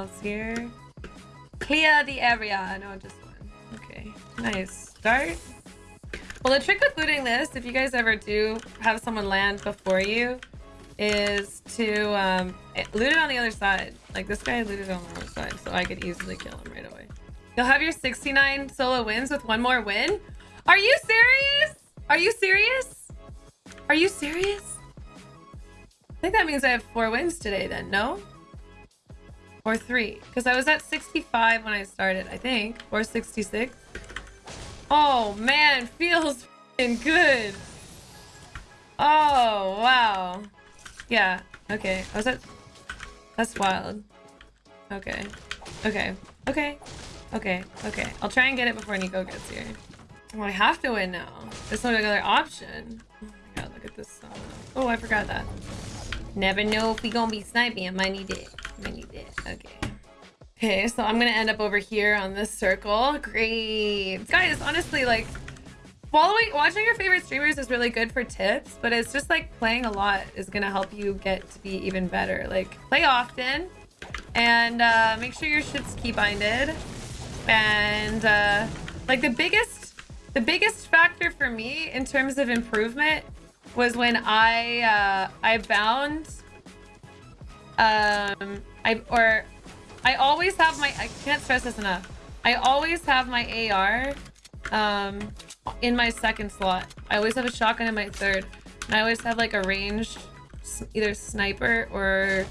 Else here? Clear the area. No, just one. Okay, nice. Start. Well, the trick with looting this, if you guys ever do have someone land before you, is to um, loot it on the other side. Like this guy looted on the other side, so I could easily kill him right away. You'll have your 69 solo wins with one more win? Are you serious? Are you serious? Are you serious? I think that means I have four wins today then, no? Or three. Because I was at 65 when I started, I think. Or 66. Oh, man. Feels good. Oh, wow. Yeah. Okay. I was at... That's wild. Okay. Okay. Okay. Okay. Okay. I'll try and get it before Nico gets here. Oh, I have to win now. There's no other option. Oh my god, look at this. Oh, I forgot that. Never know if we gonna be sniping. I might need it. Might need it. Okay. Okay, so I'm gonna end up over here on this circle. Great. Guys, honestly, like, following, watching your favorite streamers is really good for tips, but it's just like playing a lot is gonna help you get to be even better. Like, play often and uh, make sure your shit's keybinded. And uh, like the biggest, the biggest factor for me in terms of improvement was when I uh, I bound um I or I always have my I can't stress this enough. I always have my AR um in my second slot. I always have a shotgun in my third. And I always have like a ranged either sniper or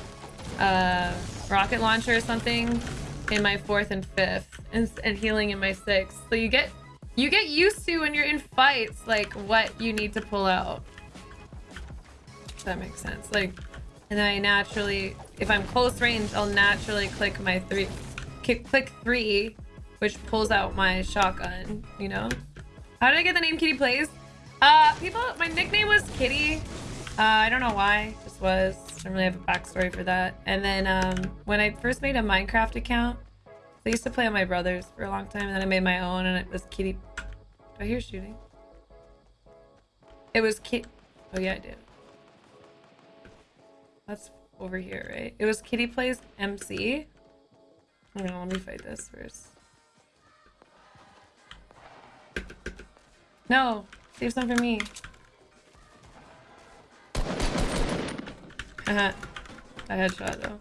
uh rocket launcher or something in my fourth and fifth and, and healing in my sixth. So you get you get used to when you're in fights like what you need to pull out that makes sense. Like, and then I naturally, if I'm close range, I'll naturally click my three, click, click three, which pulls out my shotgun, you know? How did I get the name Kitty Plays? Uh, people, my nickname was Kitty. Uh, I don't know why, just was. I don't really have a backstory for that. And then um, when I first made a Minecraft account, I used to play on my brother's for a long time, and then I made my own, and it was Kitty. Do I hear shooting? It was Kit. Oh yeah, I did. That's over here, right? It was Kitty Plays MC. Hang on, let me fight this first. No! Save some for me. Uh-huh. A headshot, though.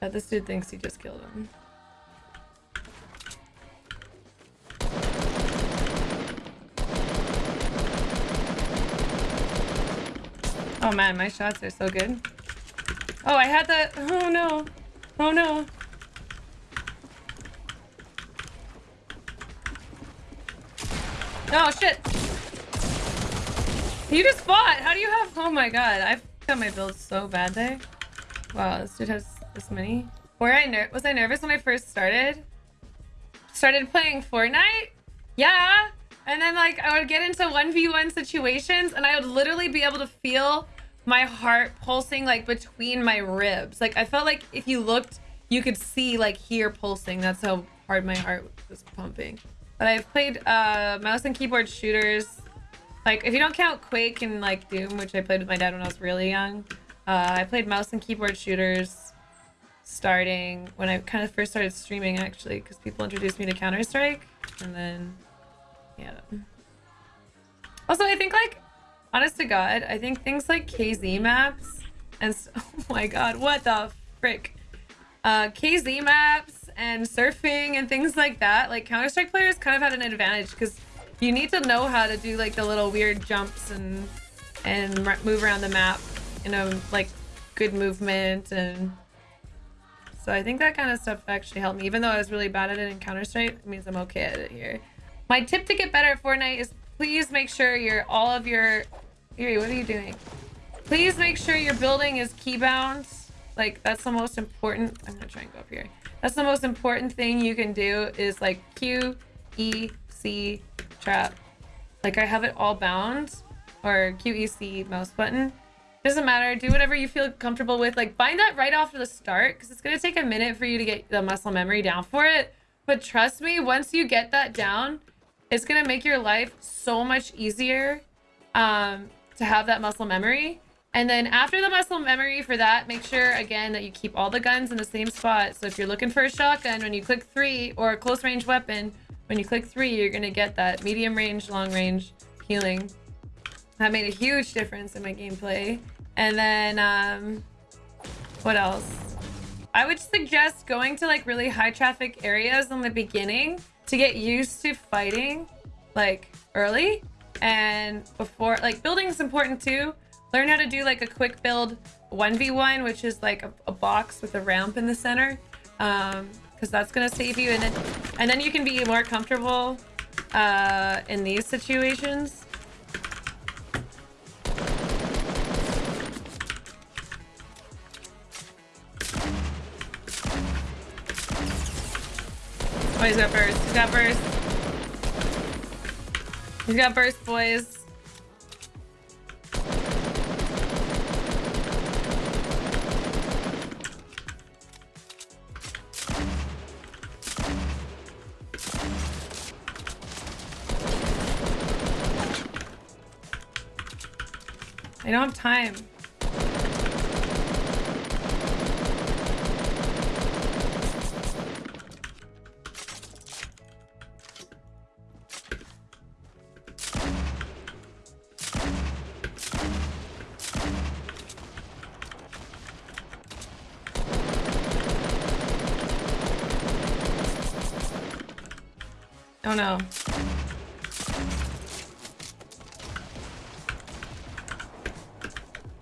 Yeah, this dude thinks he just killed him. Oh man, my shots are so good. Oh, I had the... Oh no. Oh no. Oh shit. You just fought. How do you have... Oh my god. I've got my build so bad there. Wow, this dude has this many. Were I ner was I nervous when I first started? Started playing Fortnite? Yeah. And then like I would get into 1v1 situations and I would literally be able to feel my heart pulsing like between my ribs. Like I felt like if you looked, you could see like here pulsing. That's how hard my heart was pumping. But I've played uh, mouse and keyboard shooters. Like if you don't count Quake and like Doom, which I played with my dad when I was really young. Uh, I played mouse and keyboard shooters starting when I kind of first started streaming actually because people introduced me to Counter-Strike and then yeah. Also, I think like, honest to God, I think things like KZ maps and oh my God, what the frick? Uh, KZ maps and surfing and things like that, like Counter-Strike players kind of had an advantage because you need to know how to do like the little weird jumps and and move around the map in a like good movement and so I think that kind of stuff actually helped me even though I was really bad at it in Counter-Strike it means I'm okay at it here my tip to get better at Fortnite is please make sure your all of your... Yuri, what are you doing? Please make sure your building is keybound. Like, that's the most important... I'm gonna try and go up here. That's the most important thing you can do is like Q, E, C, trap. Like, I have it all bound. Or Q, E, C, mouse button. Doesn't matter. Do whatever you feel comfortable with. Like, bind that right off the start because it's to take a minute for you to get the muscle memory down for it. But trust me, once you get that down, it's going to make your life so much easier um, to have that muscle memory. And then after the muscle memory for that, make sure again that you keep all the guns in the same spot. So if you're looking for a shotgun, when you click three or a close range weapon, when you click three, you're gonna get that medium range, long range healing. That made a huge difference in my gameplay. And then, um, what else? I would suggest going to like really high traffic areas in the beginning to get used to fighting like early and before like building is important too. Learn how to do like a quick build 1v1 which is like a, a box with a ramp in the center um because that's gonna save you. And then and then you can be more comfortable uh in these situations Oh, he's got burst. He's got burst. He's got burst, boys. I don't have time. Oh no.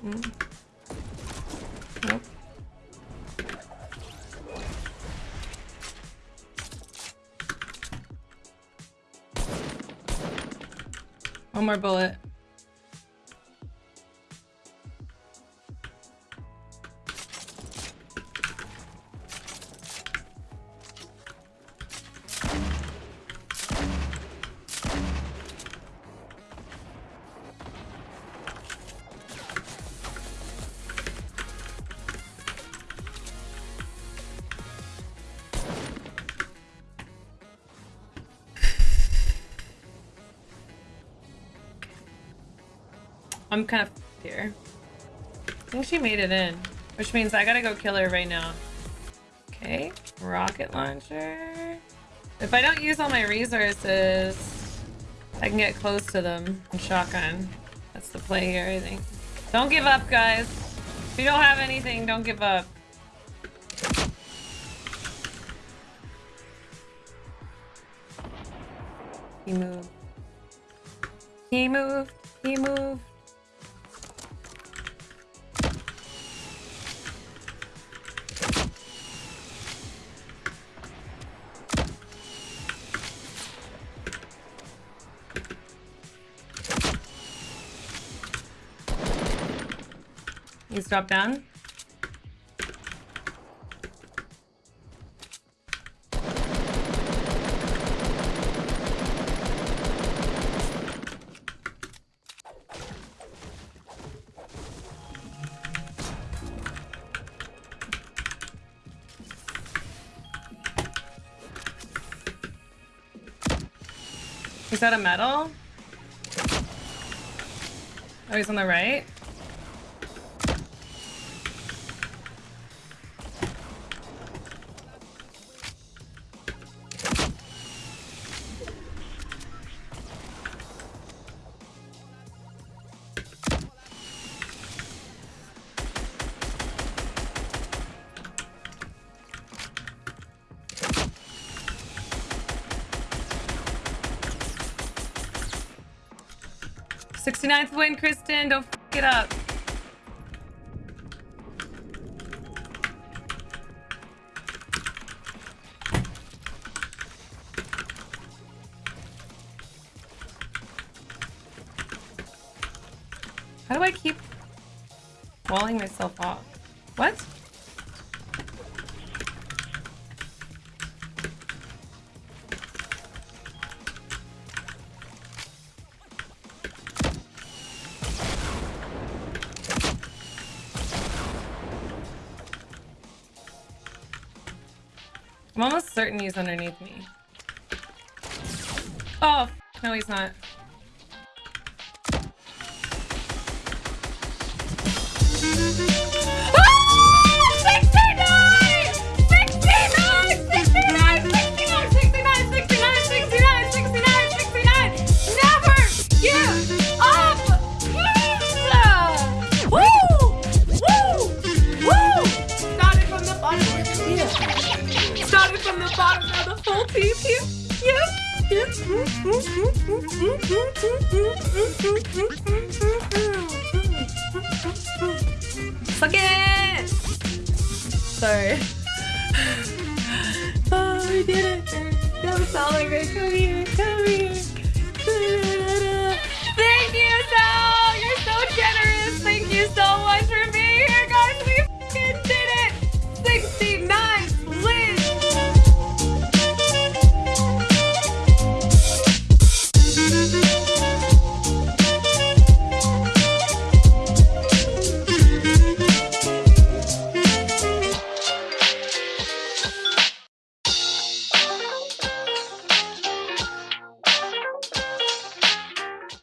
Mm. Nope. One more bullet. I'm kind of here. I think she made it in, which means I gotta go kill her right now. Okay, rocket launcher. If I don't use all my resources, I can get close to them and shotgun. That's the play here, I think. Don't give up, guys. If you don't have anything, don't give up. He moved. He moved. He moved. He's dropped down. Is that a metal? Oh, he's on the right? Sixty-ninth win, Kristen. Don't f it up. How do I keep walling myself off? What? I'm almost certain he's underneath me. Oh, no, he's not. Fuck it! Sorry. oh, we did it! That was all. Come here, come here. Thank you, Sal! You're so generous! Thank you so much